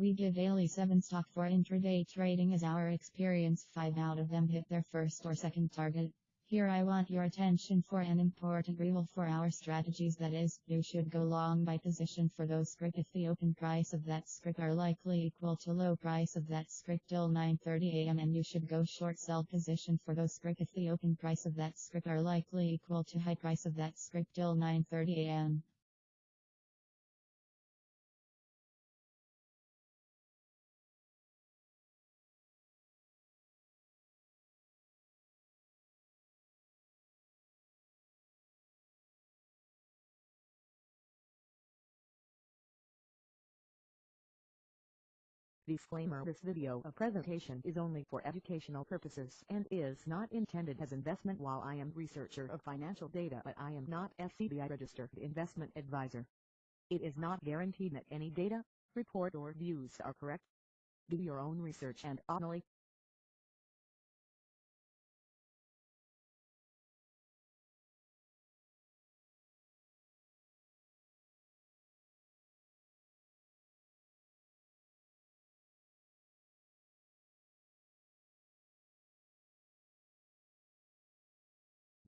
We give daily 7 stock for intraday trading as our experience. 5 out of them hit their first or second target. Here I want your attention for an important rule for our strategies. That is, you should go long by position for those script if the open price of that script are likely equal to low price of that script till 9.30 am and you should go short sell position for those script if the open price of that script are likely equal to high price of that script till 9.30 Disclaimer This video a presentation is only for educational purposes and is not intended as investment while I am researcher of financial data but I am not SEBI registered investment advisor. It is not guaranteed that any data, report or views are correct. Do your own research and only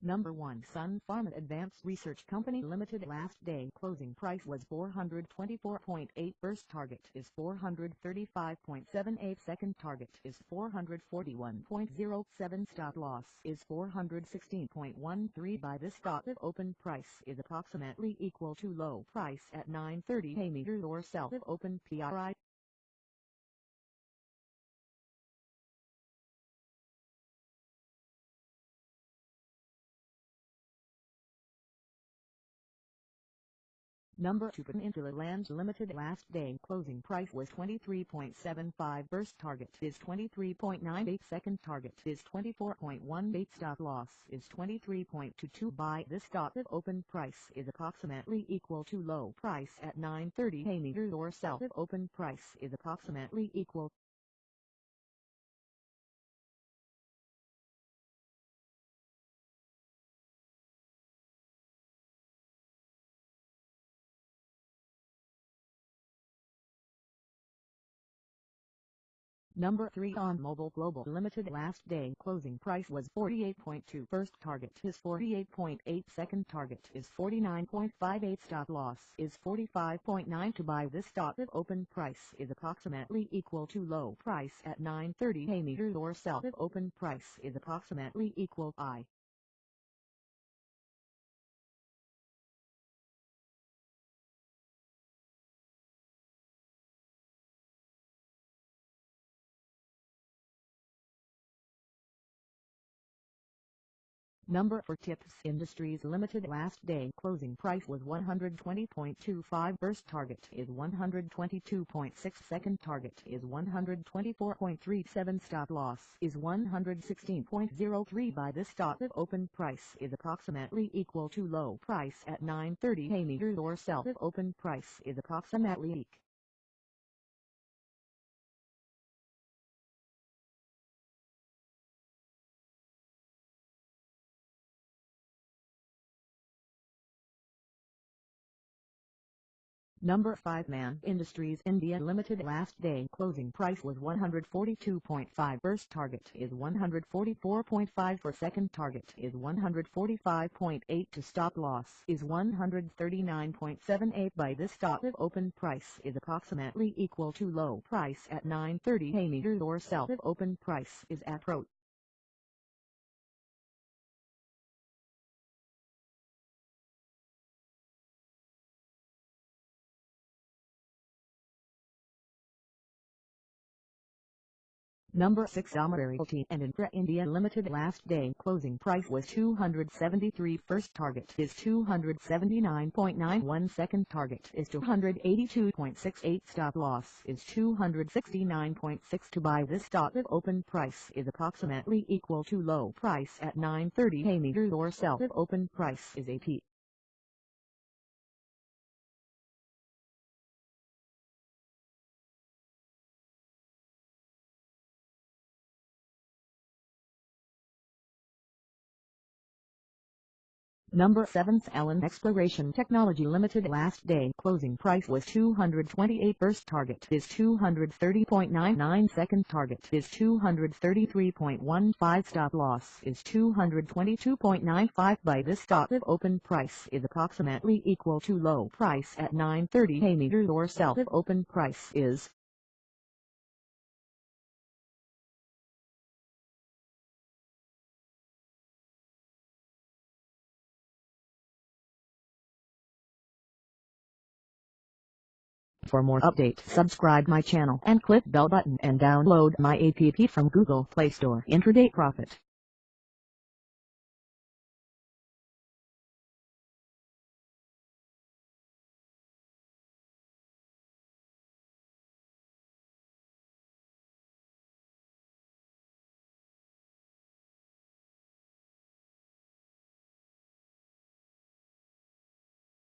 Number 1 Sun Pharma Advanced Research Company Limited last day closing price was 424.8 first target is 435.78 second target is 441.07 stop loss is 416.13 by this stop if open price is approximately equal to low price at 930 a meter or sell if open PRI Number 2 Peninsula Lands Limited last day closing price was 23.75 first target is 23.98 second target is 24.18 stop loss is 23.22 buy this stop if open price is approximately equal to low price at 930 a meter or sell if open price is approximately equal Number 3 OnMobile Global Limited last day closing price was 48.2 first target is 48.8 second target is 49.58 stop loss is 45.9 to buy this stock if open price is approximately equal to low price at 930 a or sell if open price is approximately equal. I. Number for Tips Industries Limited last day closing price was 120.25 first target is 122.6 second target is 124.37 stop loss is 116.03 by this stop if open price is approximately equal to low price at 930 a meter or sell if open price is approximately equal. Number 5 Man Industries India Limited last day closing price was 142.5 first target is 144.5 for second target is 145.8 to stop loss is 139.78 by this stop if open price is approximately equal to low price at 930 a or sell if open price is at Number 6 Realty and Infra India Limited last day closing price was 273 first target is 279.91 second target is 282.68 stop loss is 269.6 to buy this stock if open price is approximately equal to low price at 930 a meter or sell if open price is AP. Number 7 Allen Exploration Technology Limited last day. Closing price was 228 first target is 230.99 second target is 233.15 stop loss is 222.95 by this stop. If open price is approximately equal to low price at 930 a meters or sell if open price is For more update subscribe my channel and click bell button and download my app from Google Play Store. Intraday Profit